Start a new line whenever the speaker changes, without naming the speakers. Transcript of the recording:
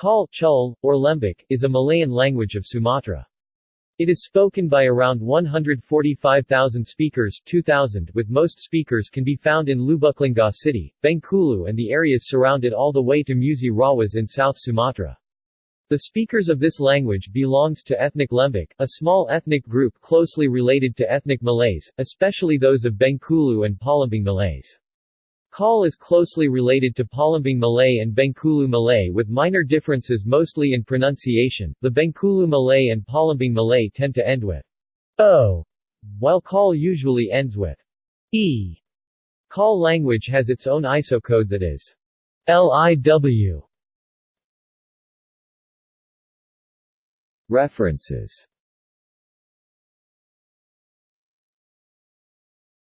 Kal, Chul, or Lembak, is a Malayan language of Sumatra. It is spoken by around 145,000 speakers 2,000 with most speakers can be found in Lubuklinggau city, Bengkulu and the areas surrounded all the way to Musi Rawas in South Sumatra. The speakers of this language belongs to ethnic Lembak, a small ethnic group closely related to ethnic Malays, especially those of Bengkulu and Palembang Malays. Kal is closely related to Palembang Malay and Bengkulu Malay with minor differences mostly in pronunciation. The Bengkulu Malay and Palembang Malay tend to end with o, while Kal usually ends with e. Kal language has its own ISO code that is LIW. References